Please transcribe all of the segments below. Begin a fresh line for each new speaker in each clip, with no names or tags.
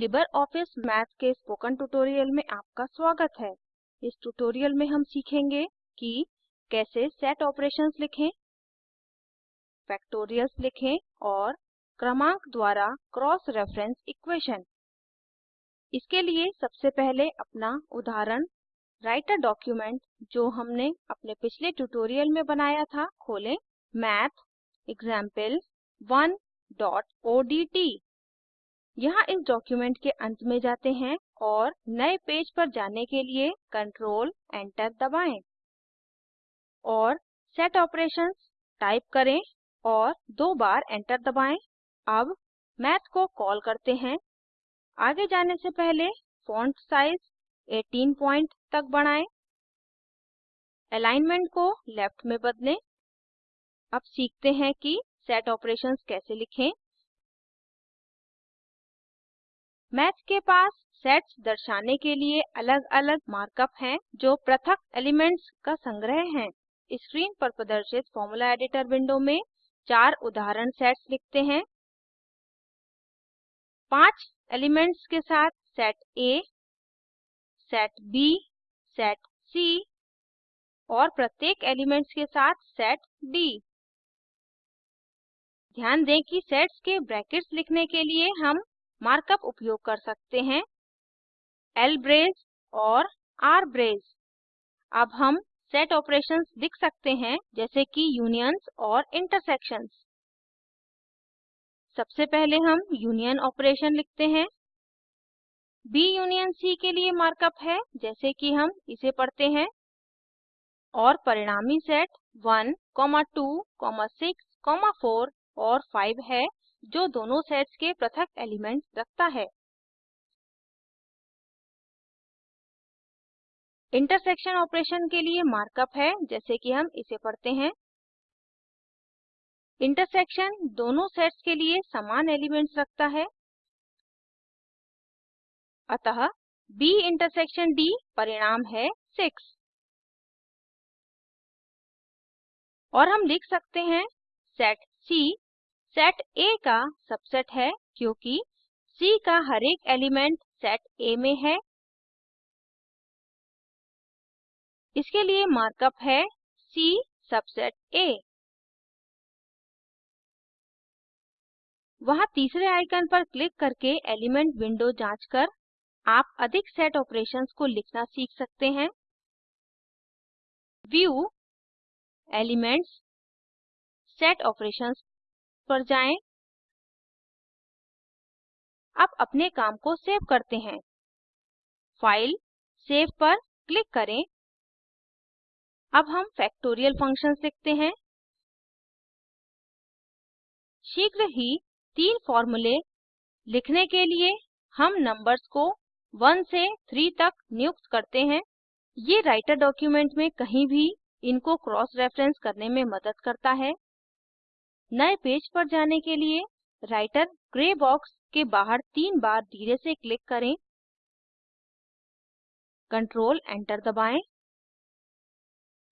Libre office math के spoken tutorial में आपका स्वागत है इस ट्यूटोरियल में हम सीखेंगे कि कैसे सेट ऑपरेशंस लिखें फैक्टोरियल्स लिखें और क्रमांक द्वारा क्रॉस रेफरेंस इक्वेशन इसके लिए सबसे पहले अपना उदाहरण राइटर डॉक्यूमेंट जो हमने अपने पिछले ट्यूटोरियल में बनाया था खोलें डी टी यहाँ इस डॉक्यूमेंट के अंत में जाते हैं और नए पेज पर जाने के लिए कंट्रोल एंटर दबाएं और सेट Operations टाइप करें और दो बार एंटर दबाएं अब मैथ को कॉल करते हैं आगे जाने से पहले फॉन्ट साइज 18 पॉइंट तक बढ़ाएं अलाइनमेंट को लेफ्ट में बदलें अब सीखते हैं कि सेट ऑपरेशंस कैसे लिखें मैथ के पास सेट्स दर्शाने के लिए अलग-अलग मार्कअप हैं जो पृथक एलिमेंट्स का संग्रह हैं स्क्रीन पर प्रदर्शित फार्मूला एडिटर विंडो में चार उदाहरण सेट्स लिखते हैं पांच एलिमेंट्स के साथ set A set B set C और प्रत्येक एलिमेंट्स के साथ सेट D ध्यान दें कि सेट्स के ब्रैकेट्स लिखने के लिए हम मार्कअप उपयोग कर सकते हैं l ब्रेस और r ब्रेस अब हम सेट ऑपरेशंस लिख सकते हैं जैसे कि यूनियंस और इंटरसेक्शंस सबसे पहले हम यूनियन ऑपरेशन लिखते हैं b यूनियन c के लिए मार्कअप है जैसे कि हम इसे पढ़ते हैं और परिणामी सेट 1, 2, 6, 4 और 5 है जो दोनों sets के पृथक elements रखता है इंटरसेक्शन ऑपरेशन के लिए मार्कअप है जैसे कि हम इसे पढ़ते हैं इंटरसेक्शन दोनों सेट्स के लिए समान एलिमेंट्स रखता है अतः B इंटरसेक्शन D परिणाम है 6 और हम लिख सकते हैं सेट C सेट A का सबसेट है क्योंकि C का हरेक एलिमेंट सेट A में है इसके लिए मार्कअप है C सबसेट A वहां तीसरे आइकन पर क्लिक करके एलिमेंट विंडो जांच कर आप अधिक सेट ऑपरेशंस को लिखना सीख सकते हैं व्यू एलिमेंट्स सेट ऑपरेशंस पर जाएं अब अपने काम को सेव करते हैं फाइल सेव पर क्लिक करें अब हम फैक्टोरियल फंक्शन सीखते हैं शीघ्र ही तीन फॉर्मूले लिखने के लिए हम नंबर्स को 1 से 3 तक नियुक्त करते हैं ये राइटर डॉक्यूमेंट में कहीं भी इनको क्रॉस रेफरेंस करने में मदद करता है नए पेज पर जाने के लिए राइटर ग्रे बॉक्स के बाहर तीन बार धीरे से क्लिक करें कंट्रोल एंटर दबाएं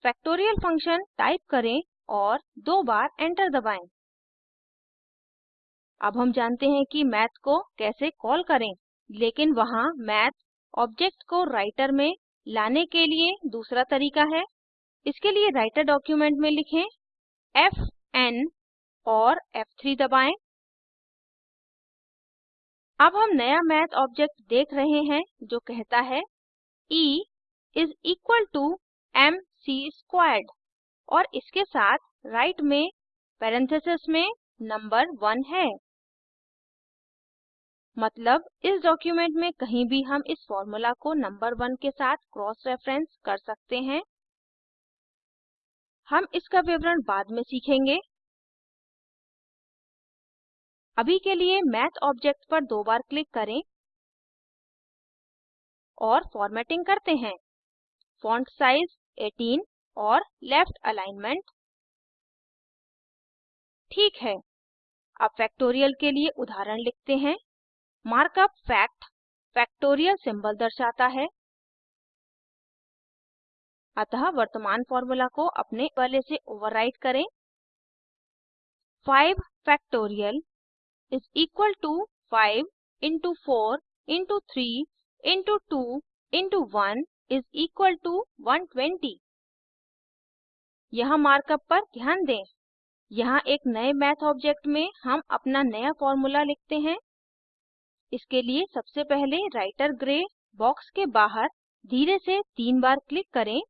फैक्टोरियल फंक्शन टाइप करें और दो बार एंटर दबाएं अब हम जानते हैं कि मैथ को कैसे कॉल करें लेकिन वहां मैथ ऑब्जेक्ट को राइटर में लाने के लिए दूसरा तरीका है इसके लिए राइटर डॉक्यूमेंट में लिखें एफ एन और F3 दबाएं अब हम नया मैथ ऑब्जेक्ट देख रहे हैं जो कहता है E is equal to mc squared और इसके साथ राइट right में parenthesis में नंबर 1 है मतलब इस डॉक्यूमेंट में कहीं भी हम इस फॉर्मूला को नंबर 1 के साथ क्रॉस रेफरेंस कर सकते हैं हम इसका विवरण बाद में सीखेंगे अभी के लिए मैथ ऑब्जेक्ट पर दो बार क्लिक करें और फॉर्मेटिंग करते हैं फॉन्ट साइज 18 और लेफ्ट अलाइनमेंट ठीक है अब फैक्टोरियल के लिए उदाहरण लिखते हैं मार्कअप फैक्ट फैक्टोरियल सिंबल दर्शाता है अतः वर्तमान फॉर्मूला को अपने वाले से ओवरराइट करें 5 factorial is equal to 5 into 4 into 3 into 2 into 1 is equal to 120. यहाँ मार्कअप पर ध्यान दें यहाँ एक नए मैथ ऑब्जेक्ट में हम अपना नया फॉर्मूला लिखते हैं इसके लिए सबसे पहले राइटर ग्रे बॉक्स के बाहर धीरे से तीन बार क्लिक करें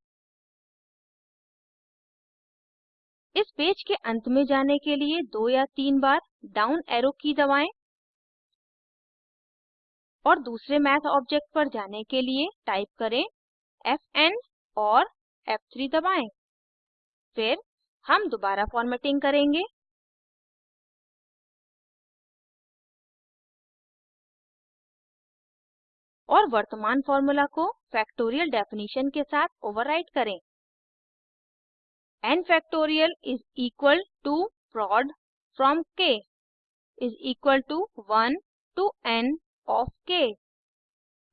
इस पेज के अंत में जाने के लिए दो या तीन बार डाउन एरो की दबाएं और दूसरे मैथ ऑब्जेक्ट पर जाने के लिए टाइप करें fn और F3 दबाएं फिर हम दोबारा फॉर्मेटिंग करेंगे और वर्तमान फार्मूला को फैक्टोरियल डेफिनेशन के साथ ओवरराइट करें n factorial is equal to prod from k is equal to 1 to n of k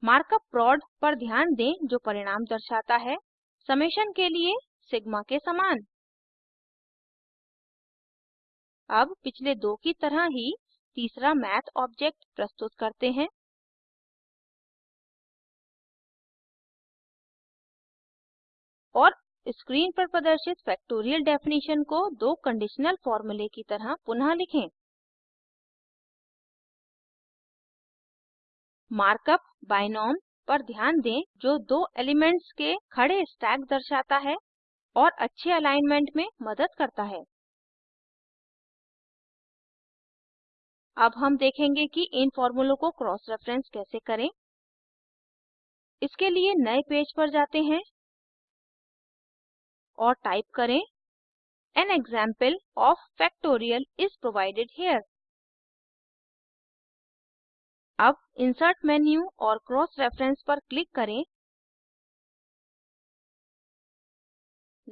markup prod पर ध्यान दें जो परिणाम दर्शाता है समेशन के लिए सिग्मा के समान अब पिछले दो की तरह ही तीसरा मैथ ऑब्जेक्ट प्रस्तुत करते हैं स्क्रीन पर प्रदर्शित फैक्टोरियल डेफिनेशन को दो कंडीशनल फॉर्मूले की तरह पुनः लिखें मार्कअप बाइनोम पर ध्यान दें जो दो एलिमेंट्स के खड़े स्टैक दर्शाता है और अच्छे अलाइनमेंट में मदद करता है अब हम देखेंगे कि इन फॉर्मूलों को क्रॉस रेफरेंस कैसे करें इसके लिए नए पेज पर जाते हैं और टाइप करें An example of factorial is provided here. अब Insert menu और Cross Reference पर click करें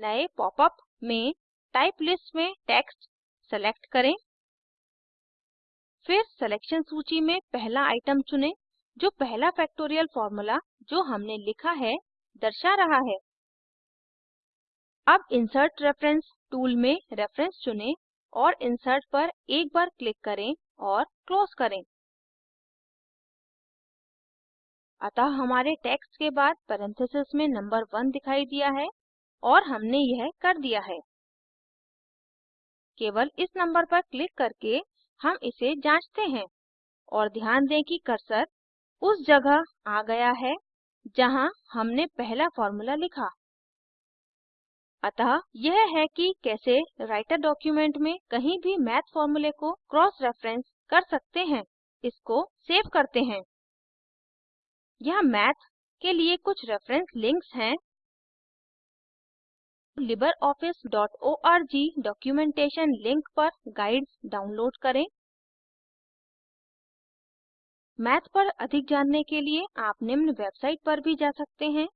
नए पॉपअप में टाइप लिस्ट में टेक्स्ट सेलेक्ट करें फिर सिलेक्शन सूची में पहला आइटम चुनें जो पहला फैक्टोरियल फार्मूला जो हमने लिखा है दर्शा रहा है अब Insert Reference tool में reference चुनें और insert पर एक बार click करें और close करें अतः हमारे text के बाद parentheses में number 1 दिखाई दिया है और हमने यह कर दिया है केवल इस number पर click करके हम इसे जांचते हैं और ध्यान दें कि cursor उस जगह आ गया है जहाँ हमने पहला formula लिखा अतः यह है कि कैसे राइटर डॉक्यूमेंट में कहीं भी मैथ फॉर्मूले को क्रॉस रेफरेंस कर सकते हैं इसको सेव करते हैं यहाँ मैथ के लिए कुछ रेफरेंस लिंक्स हैं libreoffice.org डॉक्यूमेंटेशन लिंक पर गाइड्स डाउनलोड करें मैथ पर अधिक जानने के लिए आप निम्न वेबसाइट पर भी जा सकते हैं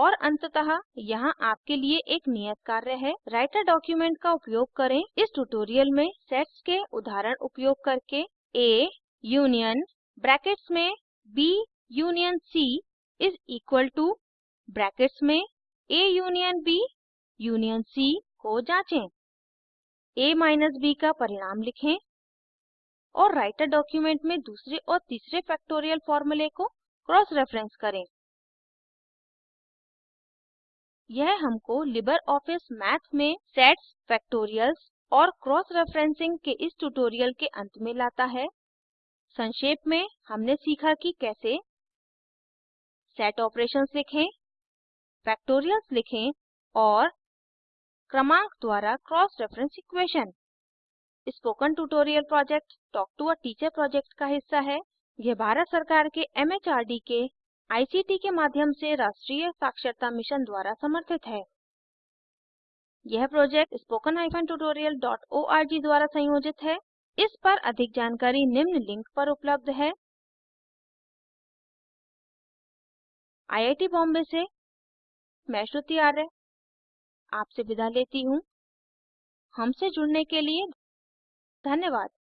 और अंततः यहाँ आपके लिए एक नियत कार्य है राइटर डॉक्यूमेंट का उपयोग करें इस ट्यूटोरियल में सेट्स के उदाहरण उपयोग करके a यूनियन ब्रैकेट्स में b union c is equal to brackets में a union b union c को जांचें a माइनस b का परिणाम लिखें और राइटर डॉक्यूमेंट में दूसरे और तीसरे फैक्टोरियल फॉर्मूले को क्रॉस रेफरेंस करें यह हमको लिबर ऑफिस math में sets factorials और cross referencing के इस ट्यूटोरियल के अंत में लाता है संक्षेप में हमने सीखा कि कैसे सेट ऑपरेशंस लिखें फैक्टोरियल्स लिखें और क्रमांक द्वारा cross reference equation spoken tutorial project talk to a teacher project का हिस्सा है यह भारत सरकार के एमएचआरडी के आईसीटी के माध्यम से राष्ट्रीय साक्षरता मिशन द्वारा समर्थित है यह प्रोजेक्ट spoken-tutorial.org द्वारा संयोजित है इस पर अधिक जानकारी निम्न लिंक पर उपलब्ध है आईआईटी बॉम्बे से मैं श्रुति आर्य आपसे विदा लेती हूँ हमसे जुड़ने के लिए धन्यवाद